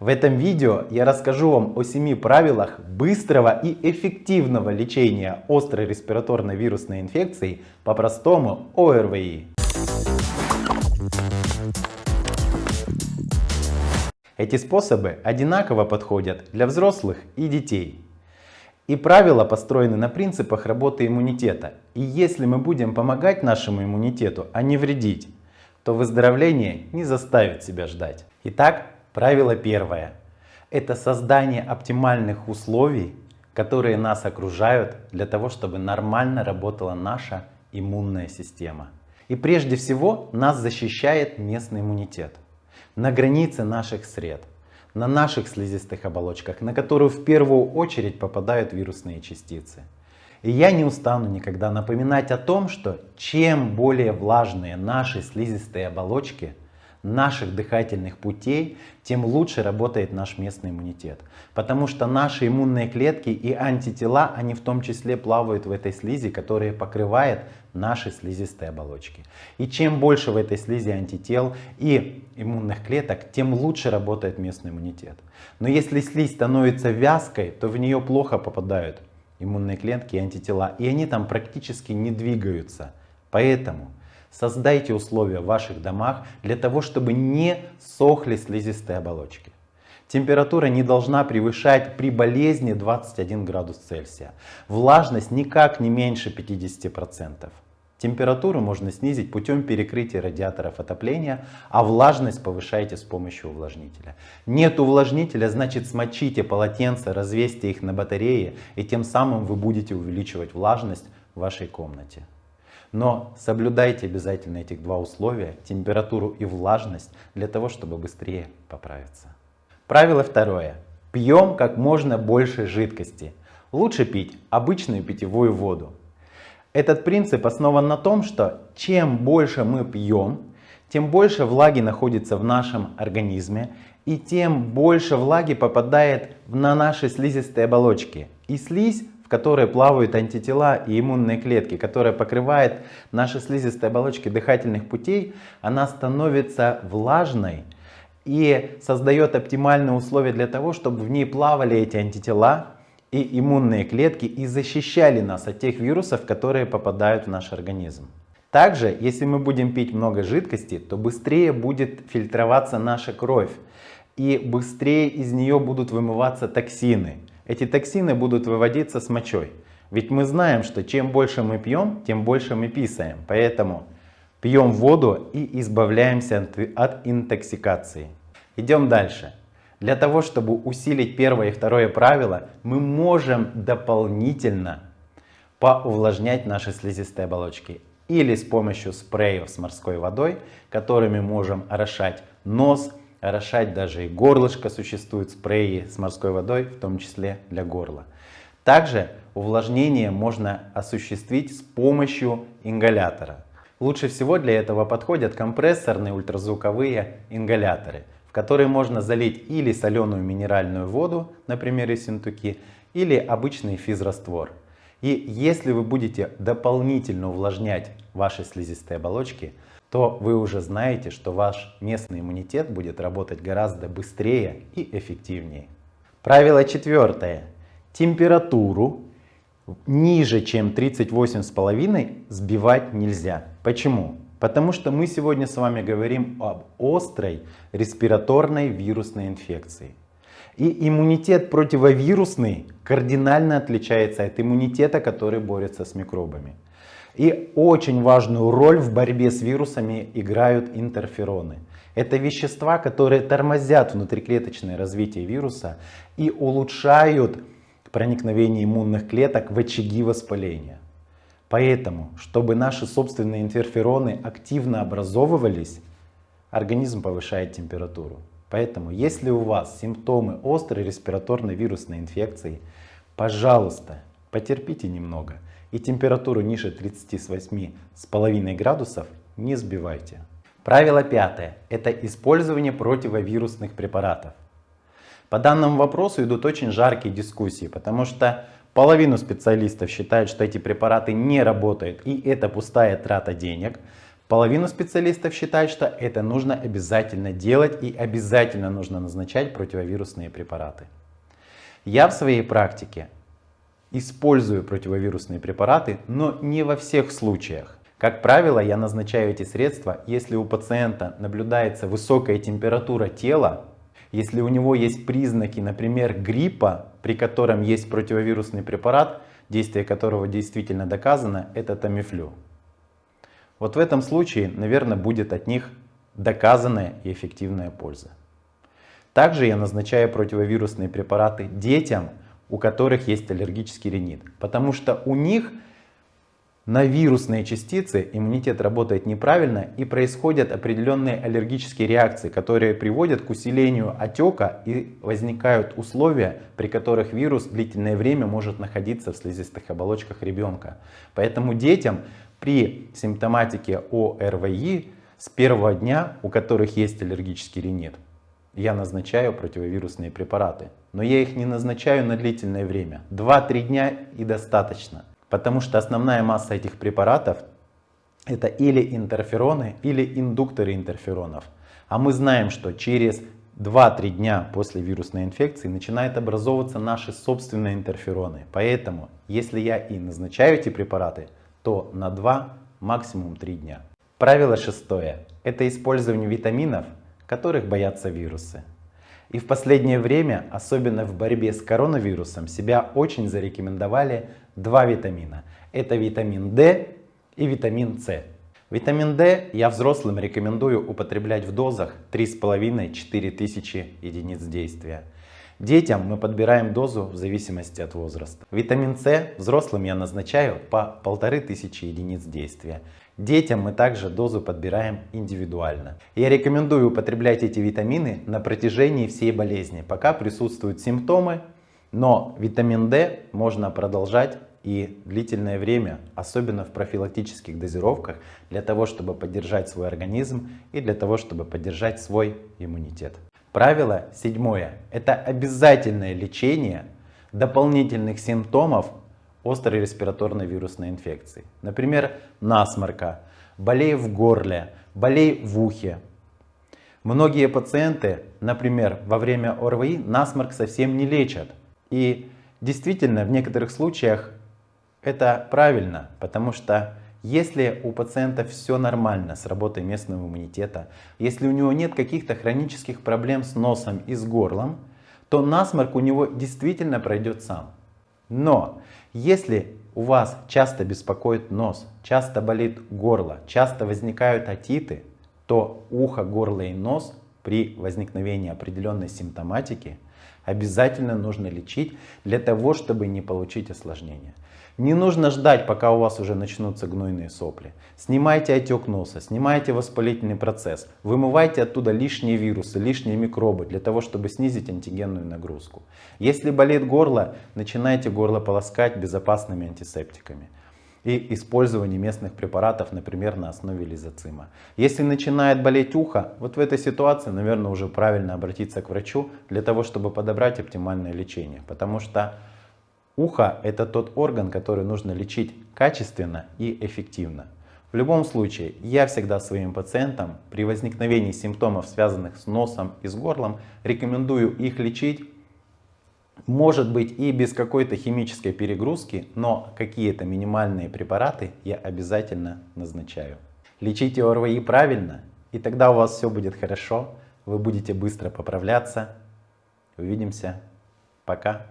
В этом видео я расскажу вам о 7 правилах быстрого и эффективного лечения острой респираторной вирусной инфекции, по-простому ОРВИ. Эти способы одинаково подходят для взрослых и детей. И правила построены на принципах работы иммунитета. И если мы будем помогать нашему иммунитету, а не вредить, то выздоровление не заставит себя ждать. Итак, правило первое. Это создание оптимальных условий, которые нас окружают для того, чтобы нормально работала наша иммунная система. И прежде всего нас защищает местный иммунитет на границе наших сред, на наших слизистых оболочках, на которую в первую очередь попадают вирусные частицы. И я не устану никогда напоминать о том, что чем более влажные наши слизистые оболочки, наших дыхательных путей, тем лучше работает наш местный иммунитет. Потому что наши иммунные клетки и антитела, они в том числе плавают в этой слизи, которая покрывает наши слизистые оболочки. И чем больше в этой слизи антител и иммунных клеток, тем лучше работает местный иммунитет. Но если слизь становится вязкой, то в нее плохо попадают иммунные клетки и антитела, и они там практически не двигаются. Поэтому Создайте условия в ваших домах для того, чтобы не сохли слизистые оболочки. Температура не должна превышать при болезни 21 градус Цельсия. Влажность никак не меньше 50%. Температуру можно снизить путем перекрытия радиаторов отопления, а влажность повышайте с помощью увлажнителя. Нет увлажнителя, значит смочите полотенца, развесьте их на батарее и тем самым вы будете увеличивать влажность в вашей комнате. Но соблюдайте обязательно этих два условия, температуру и влажность, для того, чтобы быстрее поправиться. Правило второе. Пьем как можно больше жидкости. Лучше пить обычную питьевую воду. Этот принцип основан на том, что чем больше мы пьем, тем больше влаги находится в нашем организме, и тем больше влаги попадает на наши слизистые оболочки. И слизь которой плавают антитела и иммунные клетки, которая покрывает наши слизистые оболочки дыхательных путей, она становится влажной и создает оптимальные условия для того, чтобы в ней плавали эти антитела и иммунные клетки и защищали нас от тех вирусов, которые попадают в наш организм. Также, если мы будем пить много жидкости, то быстрее будет фильтроваться наша кровь и быстрее из нее будут вымываться токсины. Эти токсины будут выводиться с мочой. Ведь мы знаем, что чем больше мы пьем, тем больше мы писаем. Поэтому пьем воду и избавляемся от интоксикации. Идем дальше. Для того, чтобы усилить первое и второе правило, мы можем дополнительно поувлажнять наши слизистые оболочки. Или с помощью спреев с морской водой, которыми можем орошать нос, орошать даже и горлышко, существуют спреи с морской водой, в том числе для горла. Также увлажнение можно осуществить с помощью ингалятора. Лучше всего для этого подходят компрессорные ультразвуковые ингаляторы, в которые можно залить или соленую минеральную воду, например, из синтуки, или обычный физраствор. И если вы будете дополнительно увлажнять ваши слизистые оболочки, то вы уже знаете, что ваш местный иммунитет будет работать гораздо быстрее и эффективнее. Правило четвертое. Температуру ниже, чем 38,5 сбивать нельзя. Почему? Потому что мы сегодня с вами говорим об острой респираторной вирусной инфекции. И иммунитет противовирусный кардинально отличается от иммунитета, который борется с микробами. И очень важную роль в борьбе с вирусами играют интерфероны. Это вещества, которые тормозят внутриклеточное развитие вируса и улучшают проникновение иммунных клеток в очаги воспаления. Поэтому, чтобы наши собственные интерфероны активно образовывались, организм повышает температуру. Поэтому, если у вас симптомы острой респираторной вирусной инфекции, пожалуйста, потерпите немного – и температуру ниже 38,5 градусов не сбивайте. Правило пятое – это использование противовирусных препаратов. По данному вопросу идут очень жаркие дискуссии, потому что половину специалистов считают, что эти препараты не работают и это пустая трата денег. Половину специалистов считают, что это нужно обязательно делать и обязательно нужно назначать противовирусные препараты. Я в своей практике использую противовирусные препараты, но не во всех случаях. Как правило, я назначаю эти средства, если у пациента наблюдается высокая температура тела, если у него есть признаки, например, гриппа, при котором есть противовирусный препарат, действие которого действительно доказано, это тамифлю. Вот в этом случае, наверное, будет от них доказанная и эффективная польза. Также я назначаю противовирусные препараты детям, у которых есть аллергический ринит, потому что у них на вирусные частицы иммунитет работает неправильно и происходят определенные аллергические реакции, которые приводят к усилению отека и возникают условия, при которых вирус длительное время может находиться в слизистых оболочках ребенка. Поэтому детям при симптоматике ОРВИ с первого дня, у которых есть аллергический ринит, я назначаю противовирусные препараты. Но я их не назначаю на длительное время. 2-3 дня и достаточно. Потому что основная масса этих препаратов это или интерфероны, или индукторы интерферонов. А мы знаем, что через 2-3 дня после вирусной инфекции начинают образовываться наши собственные интерфероны. Поэтому, если я и назначаю эти препараты, то на 2, максимум 3 дня. Правило шестое. Это использование витаминов, которых боятся вирусы. И в последнее время, особенно в борьбе с коронавирусом, себя очень зарекомендовали два витамина. Это витамин D и витамин С. Витамин D я взрослым рекомендую употреблять в дозах 3,5-4 тысячи единиц действия. Детям мы подбираем дозу в зависимости от возраста. Витамин С взрослым я назначаю по 1500 единиц действия. Детям мы также дозу подбираем индивидуально. Я рекомендую употреблять эти витамины на протяжении всей болезни, пока присутствуют симптомы, но витамин D можно продолжать и длительное время, особенно в профилактических дозировках, для того, чтобы поддержать свой организм и для того, чтобы поддержать свой иммунитет. Правило седьмое. Это обязательное лечение дополнительных симптомов острой респираторной вирусной инфекции. Например, насморка, болей в горле, болей в ухе. Многие пациенты, например, во время ОРВИ насморк совсем не лечат. И действительно, в некоторых случаях это правильно, потому что если у пациента все нормально с работой местного иммунитета, если у него нет каких-то хронических проблем с носом и с горлом, то насморк у него действительно пройдет сам. Но если у вас часто беспокоит нос, часто болит горло, часто возникают отиты, то ухо, горло и нос при возникновении определенной симптоматики обязательно нужно лечить для того, чтобы не получить осложнения. Не нужно ждать, пока у вас уже начнутся гнойные сопли. Снимайте отек носа, снимайте воспалительный процесс, вымывайте оттуда лишние вирусы, лишние микробы для того, чтобы снизить антигенную нагрузку. Если болит горло, начинайте горло полоскать безопасными антисептиками и использование местных препаратов, например, на основе лизоцима. Если начинает болеть ухо, вот в этой ситуации, наверное, уже правильно обратиться к врачу для того, чтобы подобрать оптимальное лечение. Потому что Ухо – это тот орган, который нужно лечить качественно и эффективно. В любом случае, я всегда своим пациентам при возникновении симптомов, связанных с носом и с горлом, рекомендую их лечить, может быть и без какой-то химической перегрузки, но какие-то минимальные препараты я обязательно назначаю. Лечите ОРВИ правильно, и тогда у вас все будет хорошо, вы будете быстро поправляться. Увидимся. Пока.